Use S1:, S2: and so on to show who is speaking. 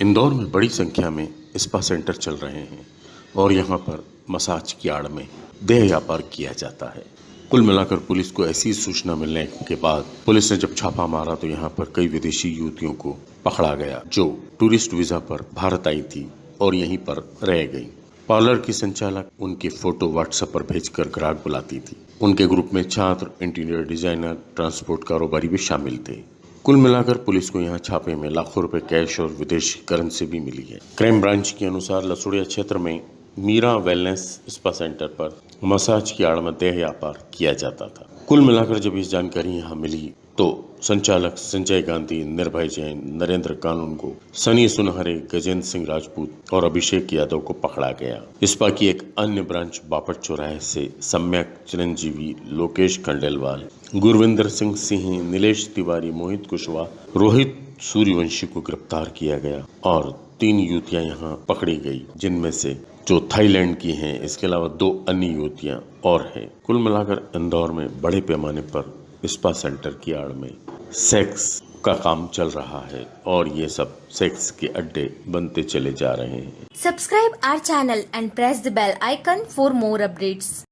S1: इंदौर में बड़ी संख्या में स्पा सेंटर चल रहे हैं और यहाँ पर मसाज की आड़ में देह व्यापार किया जाता है। कुल मिलाकर पुलिस को ऐसी सूचना मिलने के बाद पुलिस ने जब छापा मारा तो यहाँ पर कई विदेशी युवतियों को पकड़ा गया, जो टूरिस्ट वीज़ा पर भारत आई थी और यहीं पर रह गई। पार्लर की संचालक उनके फ़ोटो व्हाट्सएप पर भेजकर ग्राहक बुलाती थी। उनके ग्रुप में छात्र, इंटीरियर डिज़ाइनर, ट्रांसपोर्ट कारोबारी भी शामिल थे। कुल मिलाकर पुलिस को यहाँ छापे में लाखों रुपए कैश और विदेशी करेंसी भी मिली है। क्राइम ब्रांच के अनुसार लसुड़िया क्षेत्र में मीरा वेलनेस स्पा सेंटर पर मसाज की आड़ में देह व्यापार किया जाता था। कुल मिलाकर जब इस जानकारी यहाँ मिली तो संचालक संजय गांधी, निर्भय जैन, नरेंद्र कानून को, सनी सुनहरे, गजेंद्र सिंह राजपूत और अभिषेक यादव को पकड़ा गया। इस्पा की एक अन्य ब्रांच बापट चौराहे से सम्यक चिरंजीवी लोकेश खंडेलवाल, गुरविंदर सिंह सिंह, नीलेश तिवारी, मोहित कुशवाहा, रोहित सूर्यवंशी को गिरफ़्तार किया गया और तीन युवतियाँ यहाँ पकड़ी गई, जिनमें से जो थाईलैंड की हैं, इसके अलावा दो अन्य युवतियाँ और हैं कुल मिलाकर इंदौर में बड़े पैमाने पर स्पा सेंटर की आड़ में सेक्स का काम चल रहा है और ये सब सेक्स के अड्डे बनते चले जा रहे हैं
S2: subscribe our channel and press the bell icon for more updates.